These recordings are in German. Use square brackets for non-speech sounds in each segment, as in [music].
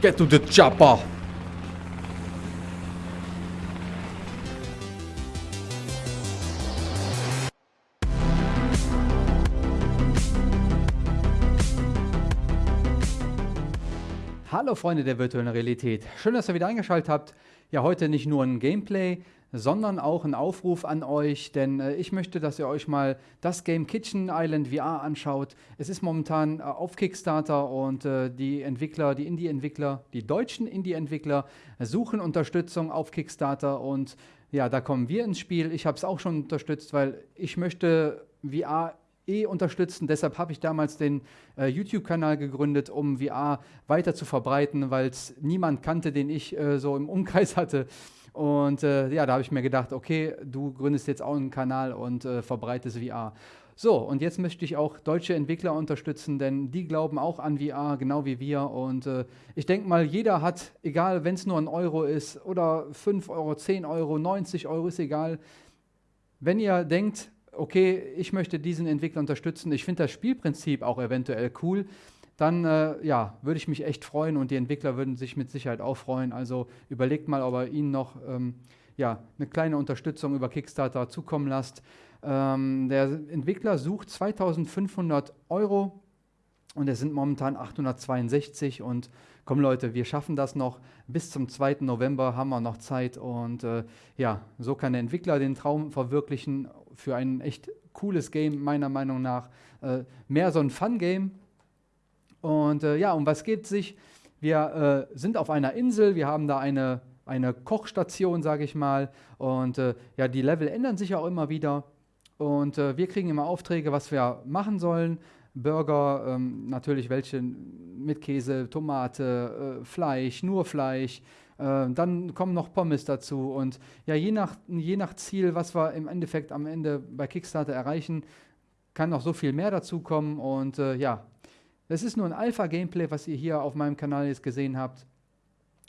Get to the chopper! Hallo Freunde der virtuellen Realität. Schön, dass ihr wieder eingeschaltet habt. Ja, heute nicht nur ein Gameplay, sondern auch ein Aufruf an euch, denn äh, ich möchte, dass ihr euch mal das Game Kitchen Island VR anschaut. Es ist momentan äh, auf Kickstarter und äh, die Entwickler, die Indie-Entwickler, die deutschen Indie-Entwickler suchen Unterstützung auf Kickstarter und ja, da kommen wir ins Spiel. Ich habe es auch schon unterstützt, weil ich möchte VR eh unterstützen. Deshalb habe ich damals den äh, YouTube-Kanal gegründet, um VR weiter zu verbreiten, weil es niemand kannte, den ich äh, so im Umkreis hatte. Und äh, ja, da habe ich mir gedacht, okay, du gründest jetzt auch einen Kanal und äh, verbreitest VR. So, und jetzt möchte ich auch deutsche Entwickler unterstützen, denn die glauben auch an VR, genau wie wir. Und äh, ich denke mal, jeder hat, egal wenn es nur ein Euro ist oder 5 Euro, 10 Euro, 90 Euro, ist egal. Wenn ihr denkt, okay, ich möchte diesen Entwickler unterstützen, ich finde das Spielprinzip auch eventuell cool, dann äh, ja, würde ich mich echt freuen und die Entwickler würden sich mit Sicherheit auch freuen. Also überlegt mal, ob ihr ihnen noch ähm, ja, eine kleine Unterstützung über Kickstarter zukommen lasst. Ähm, der Entwickler sucht 2500 Euro und es sind momentan 862 und komm Leute, wir schaffen das noch. Bis zum 2. November haben wir noch Zeit und äh, ja, so kann der Entwickler den Traum verwirklichen für ein echt cooles Game, meiner Meinung nach. Äh, mehr so ein Fun-Game, und äh, ja, um was geht sich? Wir äh, sind auf einer Insel, wir haben da eine, eine Kochstation, sage ich mal. Und äh, ja, die Level ändern sich auch immer wieder. Und äh, wir kriegen immer Aufträge, was wir machen sollen. Burger, ähm, natürlich welche mit Käse, Tomate, äh, Fleisch, nur Fleisch. Äh, dann kommen noch Pommes dazu. Und ja, je nach, je nach Ziel, was wir im Endeffekt am Ende bei Kickstarter erreichen, kann noch so viel mehr dazu kommen. Und ja, das ist nur ein Alpha-Gameplay, was ihr hier auf meinem Kanal jetzt gesehen habt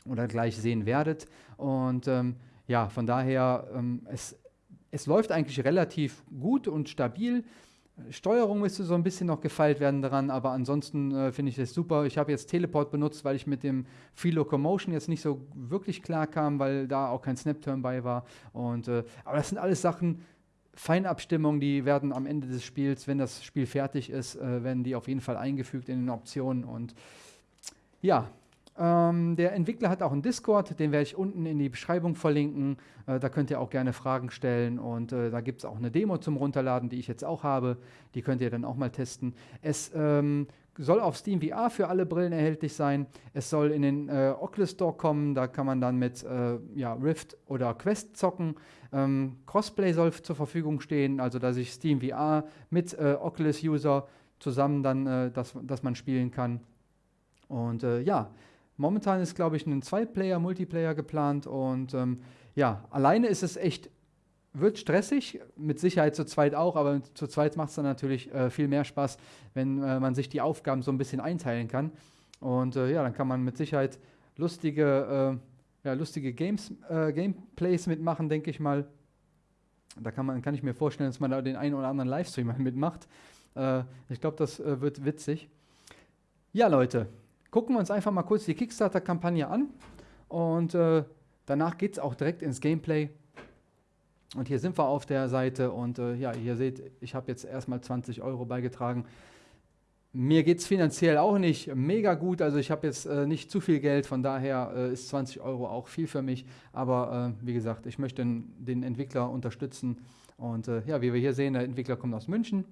oder gleich sehen werdet. Und ähm, ja, von daher, ähm, es, es läuft eigentlich relativ gut und stabil. Steuerung müsste so ein bisschen noch gefeilt werden daran, aber ansonsten äh, finde ich das super. Ich habe jetzt Teleport benutzt, weil ich mit dem Free Locomotion jetzt nicht so wirklich klar kam, weil da auch kein Snap-Turn bei war. Und, äh, aber das sind alles Sachen, Feinabstimmungen, die werden am Ende des Spiels, wenn das Spiel fertig ist, äh, werden die auf jeden Fall eingefügt in den Optionen. Und ja, ähm, der Entwickler hat auch einen Discord, den werde ich unten in die Beschreibung verlinken. Äh, da könnt ihr auch gerne Fragen stellen und äh, da gibt es auch eine Demo zum Runterladen, die ich jetzt auch habe. Die könnt ihr dann auch mal testen. Es ähm, soll auf Steam VR für alle Brillen erhältlich sein. Es soll in den äh, Oculus Store kommen, da kann man dann mit äh, ja, Rift oder Quest zocken. Ähm, Crossplay soll zur Verfügung stehen, also dass ich Steam VR mit äh, Oculus User zusammen dann, äh, dass, dass man spielen kann. Und ja, momentan ist, glaube ich, ein Zwei-Player-Multiplayer geplant und ähm, ja, alleine ist es echt wird stressig, mit Sicherheit zu zweit auch, aber zu zweit macht es dann natürlich äh, viel mehr Spaß, wenn äh, man sich die Aufgaben so ein bisschen einteilen kann. Und äh, ja, dann kann man mit Sicherheit lustige, äh, ja, lustige Games, äh, Gameplays mitmachen, denke ich mal. Da kann, man, kann ich mir vorstellen, dass man da den einen oder anderen Livestream [laughs] mitmacht. Äh, ich glaube, das wird witzig. Ja, Leute, gucken wir uns einfach mal kurz die Kickstarter-Kampagne an. Und danach geht es auch direkt ins Gameplay. Und hier sind wir auf der Seite und äh, ja, ihr seht, ich habe jetzt erstmal 20 Euro beigetragen. Mir geht es finanziell auch nicht mega gut, also ich habe jetzt äh, nicht zu viel Geld, von daher äh, ist 20 Euro auch viel für mich. Aber äh, wie gesagt, ich möchte den, den Entwickler unterstützen. Und äh, ja, wie wir hier sehen, der Entwickler kommt aus München.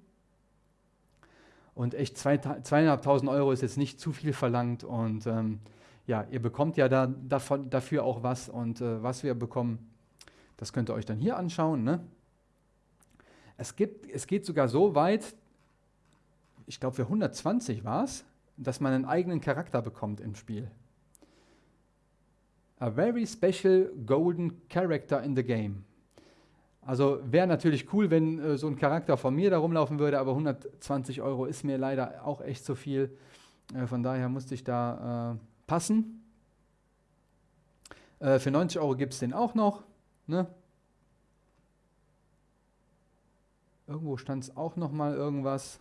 Und echt zweieinhalbtausend Euro ist jetzt nicht zu viel verlangt. Und ähm, ja, ihr bekommt ja da, davon, dafür auch was. Und äh, was wir bekommen, das könnt ihr euch dann hier anschauen. Ne? Es, gibt, es geht sogar so weit, ich glaube für 120 war es, dass man einen eigenen Charakter bekommt im Spiel. A very special golden character in the game. Also wäre natürlich cool, wenn äh, so ein Charakter von mir da rumlaufen würde, aber 120 Euro ist mir leider auch echt zu viel. Äh, von daher musste ich da äh, passen. Äh, für 90 Euro gibt es den auch noch. Ne? Irgendwo stand es auch noch mal irgendwas.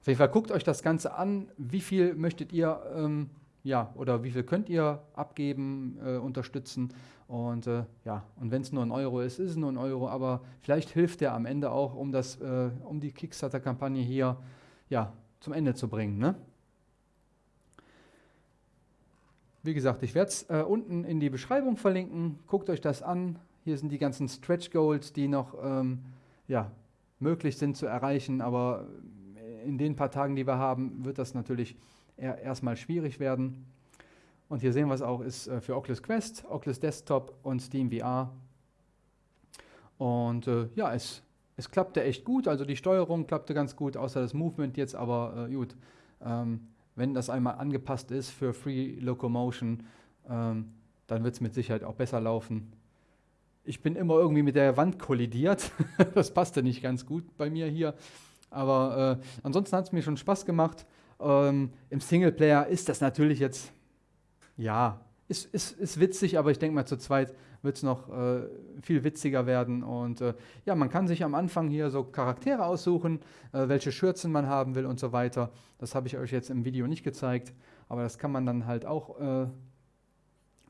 Auf jeden Fall guckt euch das Ganze an. Wie viel möchtet ihr ähm, ja, oder wie viel könnt ihr abgeben, äh, unterstützen. Und äh, ja, und wenn es nur ein Euro ist, ist es nur ein Euro, aber vielleicht hilft der am Ende auch, um, das, äh, um die Kickstarter-Kampagne hier ja, zum Ende zu bringen. Ne? Wie gesagt, ich werde es äh, unten in die Beschreibung verlinken. Guckt euch das an. Hier sind die ganzen Stretch Goals, die noch ähm, ja, möglich sind zu erreichen, aber in den paar Tagen, die wir haben, wird das natürlich eher, erstmal schwierig werden. Und hier sehen wir es auch, ist äh, für Oculus Quest, Oculus Desktop und Steam VR. Und äh, ja, es, es klappte echt gut, also die Steuerung klappte ganz gut, außer das Movement jetzt, aber äh, gut. Ähm, wenn das einmal angepasst ist für Free Locomotion, ähm, dann wird es mit Sicherheit auch besser laufen. Ich bin immer irgendwie mit der Wand kollidiert. [laughs] das passte nicht ganz gut bei mir hier. Aber äh, ansonsten hat es mir schon Spaß gemacht. Ähm, Im Singleplayer ist das natürlich jetzt, ja, ist, ist, ist witzig, aber ich denke mal, zu zweit wird es noch äh, viel witziger werden. Und äh, ja, man kann sich am Anfang hier so Charaktere aussuchen, äh, welche Schürzen man haben will und so weiter. Das habe ich euch jetzt im Video nicht gezeigt, aber das kann man dann halt auch äh,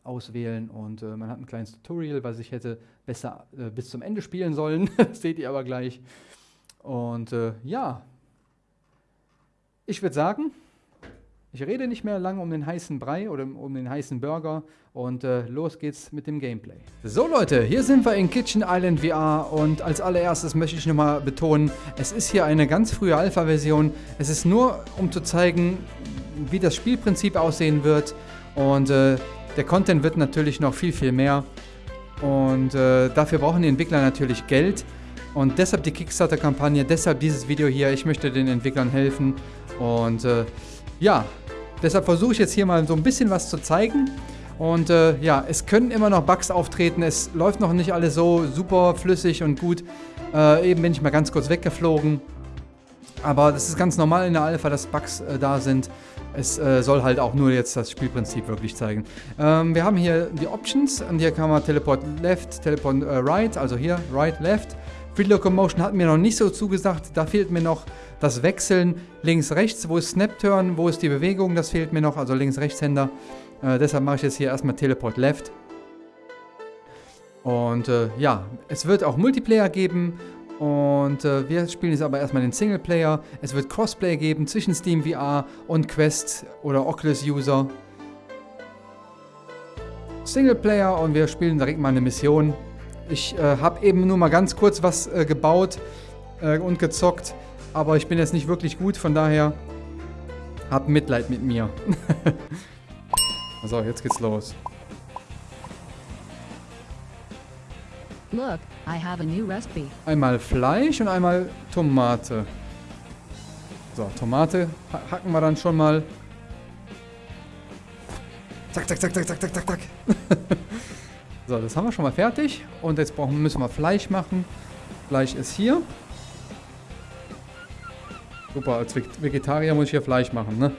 auswählen. Und äh, man hat ein kleines Tutorial, was ich hätte besser äh, bis zum Ende spielen sollen. [laughs] seht ihr aber gleich. Und ja, ich würde sagen, ich rede nicht mehr lange um den heißen Brei oder um den heißen Burger und äh, los geht's mit dem Gameplay. So Leute, hier sind wir in Kitchen Island VR und als allererstes möchte ich nochmal betonen, es ist hier eine ganz frühe Alpha-Version. Es ist nur, um zu zeigen, wie das Spielprinzip aussehen wird und äh, der Content wird natürlich noch viel, viel mehr und äh, dafür brauchen die Entwickler natürlich Geld und deshalb die Kickstarter-Kampagne, deshalb dieses Video hier. Ich möchte den Entwicklern helfen und äh, ja, deshalb versuche ich jetzt hier mal so ein bisschen was zu zeigen. Und äh, ja, es können immer noch Bugs auftreten. Es läuft noch nicht alles so super flüssig und gut. Äh, eben bin ich mal ganz kurz weggeflogen. Aber das ist ganz normal in der Alpha, dass Bugs äh, da sind. Es äh, soll halt auch nur jetzt das Spielprinzip wirklich zeigen. Ähm, wir haben hier die Options und hier kann man Teleport Left, Teleport äh, Right, also hier Right, Left. Free Locomotion hat mir noch nicht so zugesagt. Da fehlt mir noch das Wechseln links-rechts. Wo ist Snap-Turn? Wo ist die Bewegung? Das fehlt mir noch. Also links-rechtshänder. Äh, deshalb mache ich jetzt hier erstmal Teleport Left. Und äh, ja, es wird auch Multiplayer geben. Und äh, wir spielen jetzt aber erstmal den Singleplayer. Es wird Crossplay geben zwischen Steam VR und Quest oder Oculus User. Singleplayer und wir spielen direkt mal eine Mission. Ich äh, habe eben nur mal ganz kurz was äh, gebaut äh, und gezockt, aber ich bin jetzt nicht wirklich gut, von daher hab Mitleid mit mir. [laughs] so, jetzt geht's los. Look, I have a new recipe. Einmal Fleisch und einmal Tomate. So, Tomate hacken wir dann schon mal. Zack, zack, zack, zack, zack, zack, zack, zack. [laughs] So, das haben wir schon mal fertig. Und jetzt brauchen, müssen wir Fleisch machen. Fleisch ist hier. Super, als Vegetarier muss ich hier Fleisch machen, ne?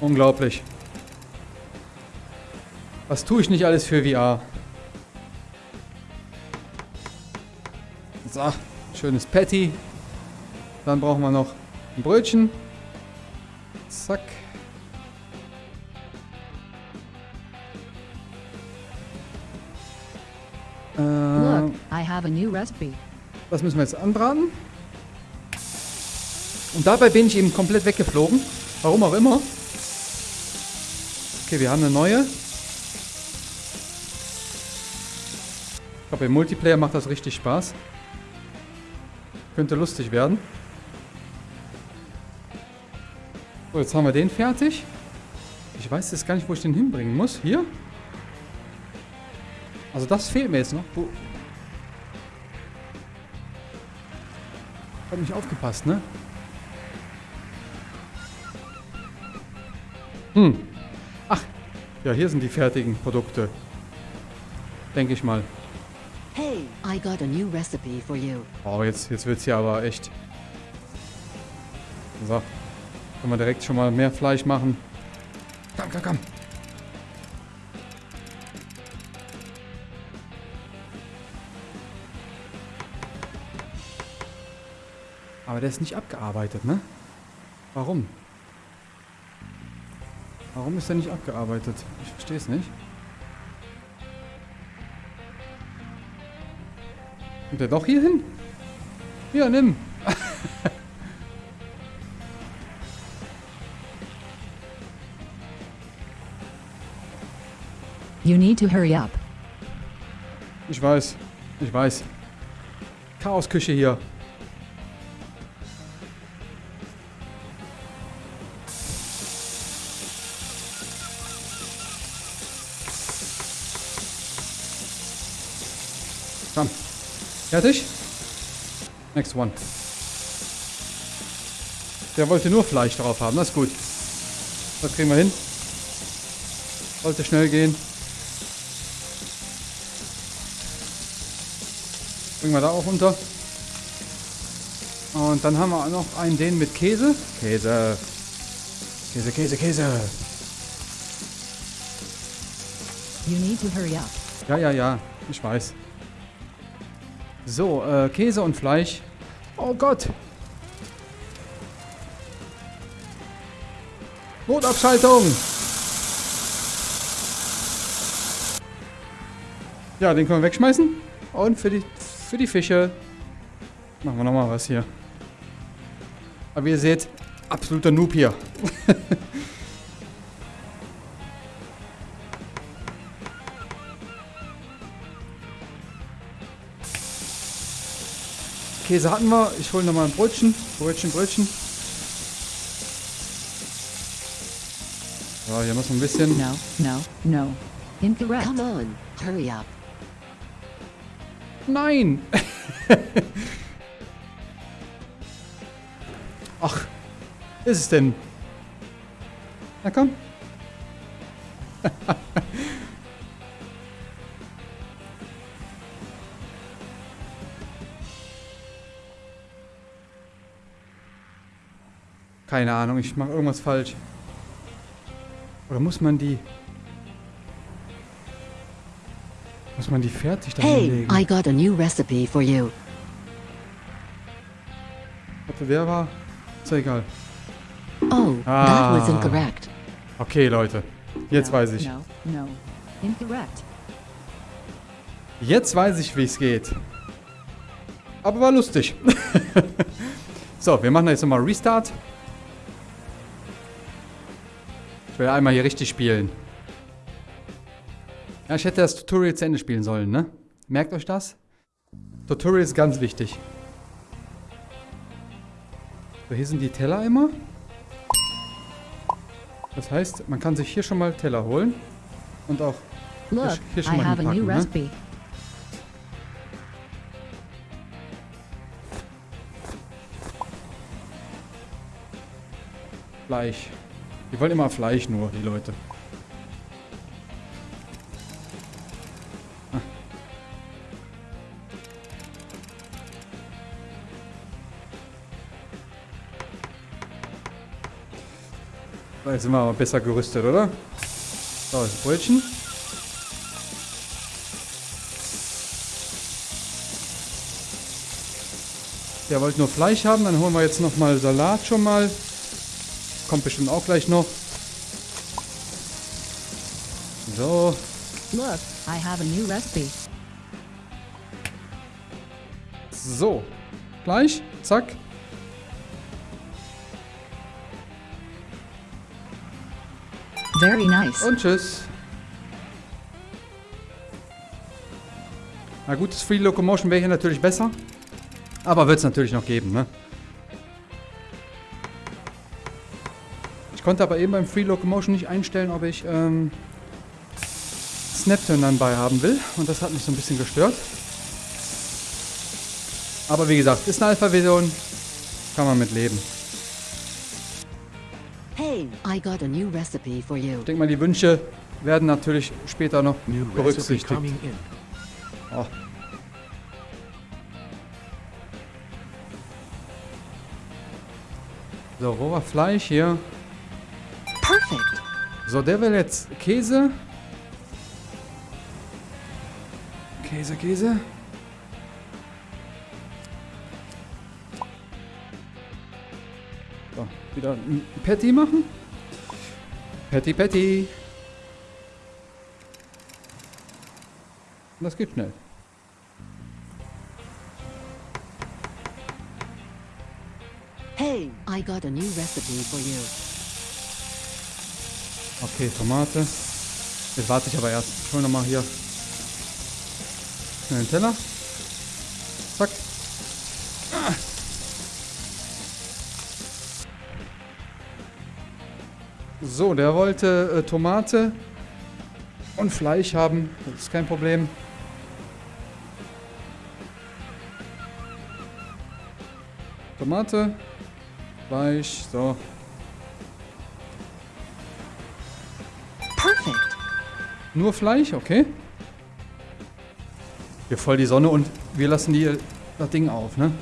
Unglaublich. Was tue ich nicht alles für VR? So, schönes Patty. Dann brauchen wir noch ein Brötchen. Zack. Have a new recipe. Das müssen wir jetzt anbraten. Und dabei bin ich eben komplett weggeflogen. Warum auch immer. Okay, wir haben eine neue. Ich glaube, im Multiplayer macht das richtig Spaß. Könnte lustig werden. So, jetzt haben wir den fertig. Ich weiß jetzt gar nicht, wo ich den hinbringen muss. Hier? Also das fehlt mir jetzt noch. Wo, Hab nicht aufgepasst, ne? Hm. Ach, ja, hier sind die fertigen Produkte. Denke ich mal. Hey, I got a new recipe for you. Oh, jetzt, jetzt wird's hier aber echt. So. Können wir direkt schon mal mehr Fleisch machen. Komm, komm, komm. Aber der ist nicht abgearbeitet, ne? Warum? Warum ist der nicht abgearbeitet? Ich verstehe es nicht. Kommt der doch hier hin? Ja, nimm. [laughs] You need to hurry up. Ich weiß. Ich weiß. Chaosküche hier. Komm. Fertig? Next one. Der wollte nur Fleisch drauf haben. Das ist gut. Das kriegen wir hin. Sollte schnell gehen. Bringen wir da auch unter. Und dann haben wir noch einen den mit Käse. Käse. Käse, Käse, Käse. You need to hurry up. Ja, ja, ja. Ich weiß. So, äh, Käse und Fleisch. Oh Gott. Notabschaltung. Ja, den können wir wegschmeißen. Und für die, für die Fische machen wir nochmal was hier. Aber wie ihr seht, absoluter Noob hier. [laughs] Käse hatten wir. Ich hole nochmal ein Brötchen. Brötchen, Brötchen. So, hier muss man ein bisschen. No, no, no. Incorrect. Come on, hurry up. Nein! [laughs] Ach, ist es denn? Na komm. [laughs] Keine Ahnung, ich mache irgendwas falsch. Oder muss man die... Muss man die fertig da Hey? I got a new recipe for you. Warte, wer war? Ist ja egal. Oh, Ah. that was incorrect. Okay, Leute. Jetzt No, weiß ich. No, no. Incorrect. Jetzt weiß ich, wie es geht. Aber war lustig. [laughs] so, wir machen jetzt nochmal Restart. Will einmal hier richtig spielen. Ja, ich hätte das Tutorial zu Ende spielen sollen, ne? Merkt euch das? Tutorial ist ganz wichtig. So, hier sind die Teller immer. Das heißt, man kann sich hier schon mal Teller holen. Und auch Look, hier schon I mal have a new hinpacken, ne? Fleisch. Die wollen immer Fleisch nur, die Leute. Ah. Jetzt sind wir aber besser gerüstet, oder? So, das Brötchen. Der wollte nur Fleisch haben, dann holen wir jetzt nochmal Salat schon mal. Kommt bestimmt auch gleich noch. So, Look, I have a new recipe. so. Gleich, zack. Very nice. Und tschüss. Na gut, das Free Locomotion wäre hier natürlich besser. Aber wird es natürlich noch geben, ne? Ich konnte aber eben beim Free Locomotion nicht einstellen, ob ich ähm, Snapturn dann bei haben will. Und das hat mich so ein bisschen gestört. Aber wie gesagt, ist eine Alpha-Version. Kann man mit leben. Hey, I got a new recipe for you. Ich denke mal, die Wünsche werden natürlich später noch New berücksichtigt. Oh. So, roher Fleisch hier. Perfect. So, der will jetzt Käse. Käse, Käse. So, wieder ein Patty machen. Patty, Patty. Das geht schnell. Hey, I got a new recipe for you. Okay, Tomate. Jetzt warte ich aber erst. Ich hol nochmal hier schnell einen Teller. Zack. So, der wollte äh, Tomate und Fleisch haben. Das ist kein Problem. Tomate, Fleisch, so. Nur Fleisch, okay. Hier voll die Sonne und wir lassen die, das Ding auf, ne?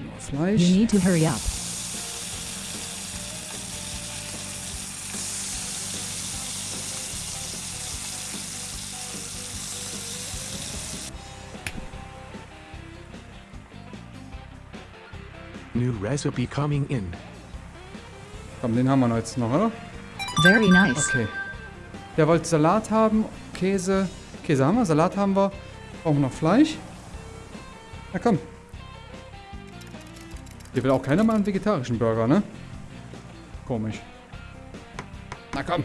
Nur You Fleisch. need to hurry up. New recipe coming in. Komm, den haben wir noch jetzt noch, oder? Very nice. Okay. Der wollte Salat haben, Käse. Käse haben wir, Salat haben wir. Brauchen wir noch Fleisch. Na komm. Hier will auch keiner mal einen vegetarischen Burger, ne? Komisch. Na komm.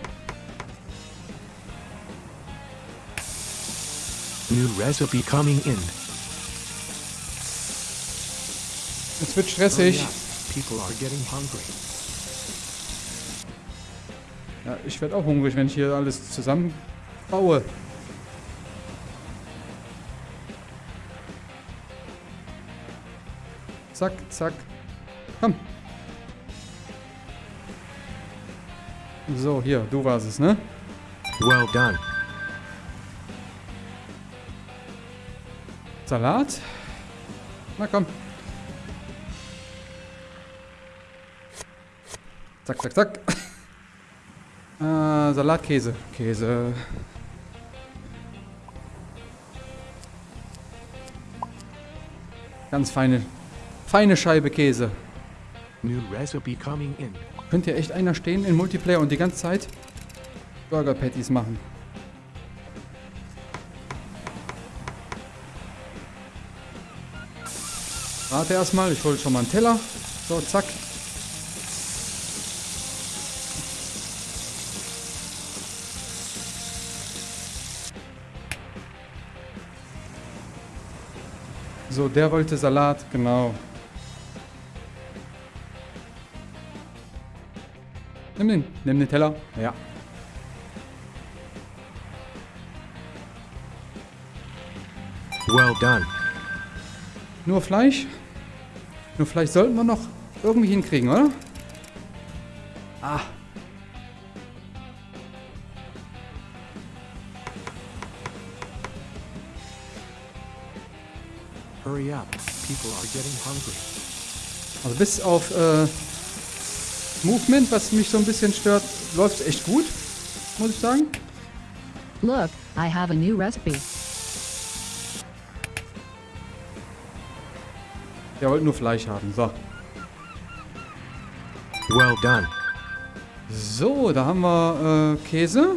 New recipe coming in. Es wird stressig. up. People are getting hungry. Ja, ich werde auch hungrig, wenn ich hier alles zusammen baue. Zack, zack. Komm. So, hier, du warst es, ne? Well done. Salat. Na komm. Zack, zack, zack. Äh, Salatkäse. Käse. Ganz feine, feine Scheibe Käse. New recipe coming in. Könnte ja echt einer stehen in Multiplayer und die ganze Zeit Burger Patties machen. Warte erstmal, ich hole schon mal einen Teller. So, zack. So, der wollte Salat, genau. Nimm den, nimm den Teller. Ja. Well done. Nur Fleisch? Nur Fleisch sollten wir noch irgendwie hinkriegen, oder? Ah. Also bis auf äh, Movement, was mich so ein bisschen stört, läuft echt gut, muss ich sagen. Look, I have a new recipe. Der wollte nur Fleisch haben. So. Well done. So, da haben wir äh, Käse.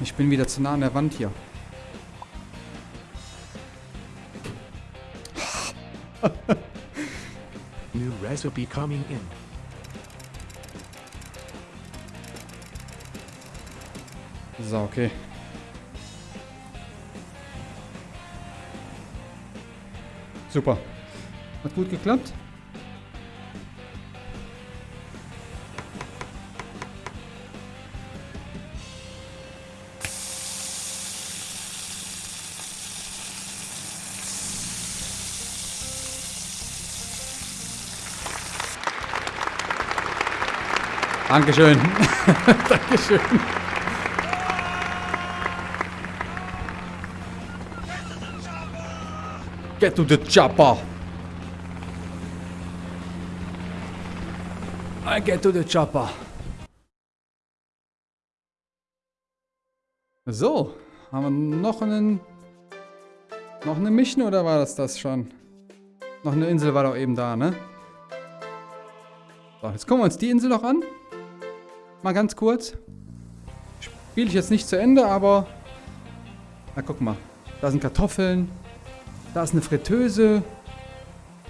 Ich bin wieder zu nah an der Wand hier. [laughs] New recipe coming in. So, okay. Super. Hat gut geklappt. Dankeschön. [laughs] Dankeschön. Get to the chopper. I get to the chopper. So, haben wir noch einen... Noch eine Mission oder war das das schon? Noch eine Insel war doch eben da, ne? So, jetzt gucken wir uns die Insel noch an. Mal ganz kurz. Spiele ich jetzt nicht zu Ende, aber... Na, guck mal. Da sind Kartoffeln. Da ist eine Fritteuse.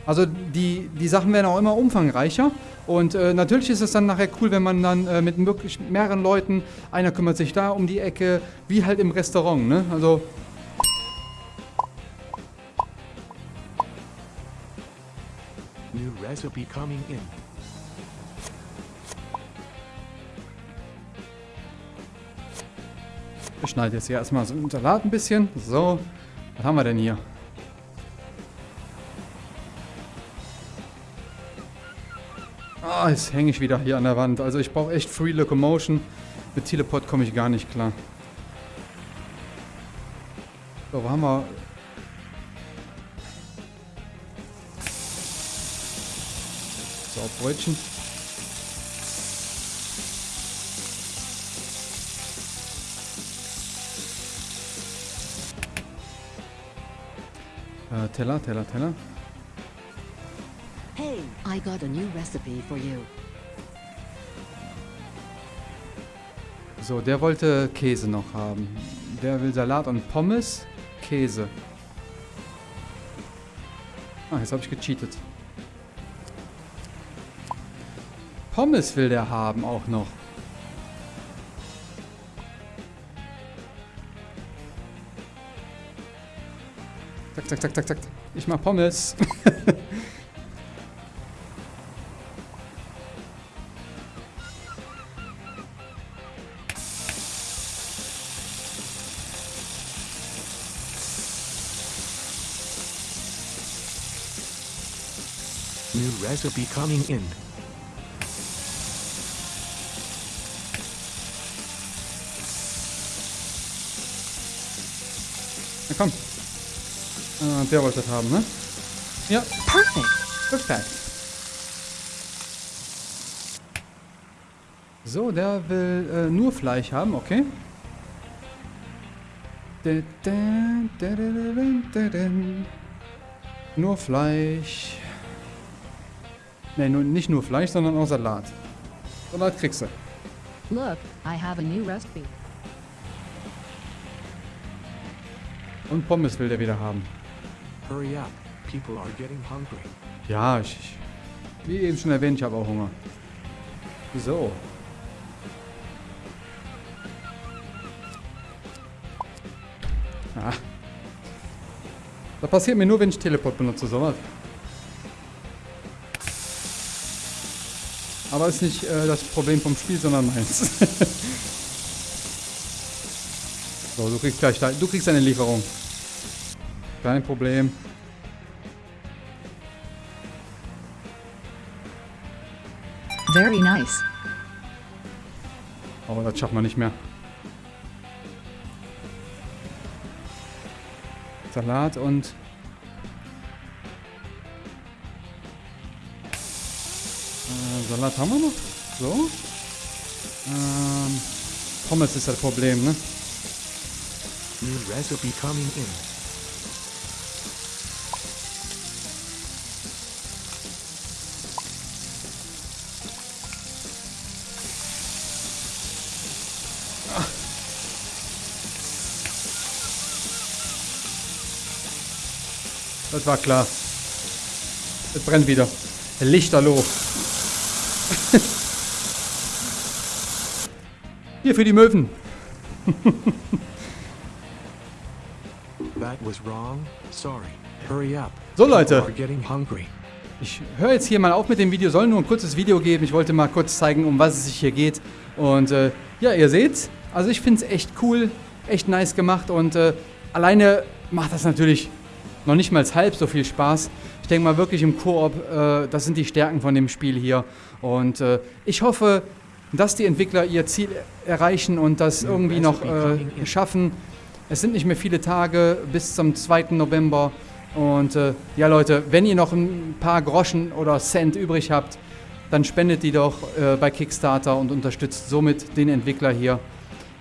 Also die, die Sachen werden auch immer umfangreicher. Und äh, natürlich ist es dann nachher cool, wenn man dann äh, mit wirklich mehreren Leuten, einer kümmert sich da um die Ecke, wie halt im Restaurant, ne? Also New recipe coming in. Ich schneide jetzt hier erstmal so einen Salat ein bisschen. So, was haben wir denn hier? Ah, jetzt hänge ich wieder hier an der Wand. Also ich brauche echt Free Locomotion. Mit Teleport komme ich gar nicht klar. So, wo haben wir... So, Brötchen. Teller, Teller, Teller. Hey, I got a new recipe for you. So, der wollte Käse noch haben. Der will Salat und Pommes, Käse. Ah, jetzt habe ich gecheatet. Pommes will der haben auch noch. Zack, zack, zack, zack, zack. Ich mach Pommes. New recipe coming in. Ah, der wollte das haben, ne? Ja, Perfect. perfekt. So, der will äh, nur Fleisch haben, okay. Nur Fleisch. Ne, nur, nicht nur Fleisch, sondern auch Salat. Salat kriegst du. Look, I have a new recipe. Und Pommes will der wieder haben. Ja, ich, ich, wie eben schon erwähnt, ich habe auch Hunger. So. Ah. Das passiert mir nur, wenn ich Teleport benutze, sowas. Aber ist nicht äh, das Problem vom Spiel, sondern meins. [laughs] so, du kriegst gleich dein, du kriegst deine Lieferung. Kein Problem. Very nice. Aber das schafft man nicht mehr. Salat und... Äh, Salat haben wir noch? So. Ähm, Pommes ist das Problem, ne? New recipe coming in. Das war klar. Es brennt wieder. Lichterloh. [laughs] Hier für die Möwen. That was wrong. Sorry. Hurry up. So, Leute. Ich höre jetzt hier mal auf mit dem Video. Soll nur ein kurzes Video geben. Ich wollte mal kurz zeigen, um was es sich hier geht. Und äh, ja, ihr seht's. Also ich finde es echt cool. Echt nice gemacht. Und äh, alleine macht das natürlich noch nicht mal halb so viel Spaß. Ich denke mal wirklich im Koop, äh, das sind die Stärken von dem Spiel hier. Und äh, ich hoffe, dass die Entwickler ihr Ziel erreichen und das irgendwie noch äh, schaffen. Es sind nicht mehr viele Tage bis zum 2. November. Und äh, ja Leute, wenn ihr noch ein paar Groschen oder Cent übrig habt, dann spendet die doch äh, bei Kickstarter und unterstützt somit den Entwickler hier.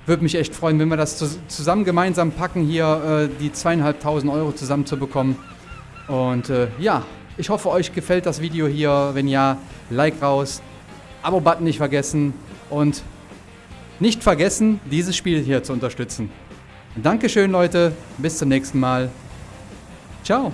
Würde mich echt freuen, wenn wir das zus- zusammen gemeinsam packen, hier äh, die zweieinhalbtausend Euro zusammenzubekommen. Und äh, ja, ich hoffe, euch gefällt das Video hier. Wenn ja, Like raus, Abo-Button nicht vergessen und nicht vergessen, dieses Spiel hier zu unterstützen. Dankeschön, Leute. Bis zum nächsten Mal. Ciao.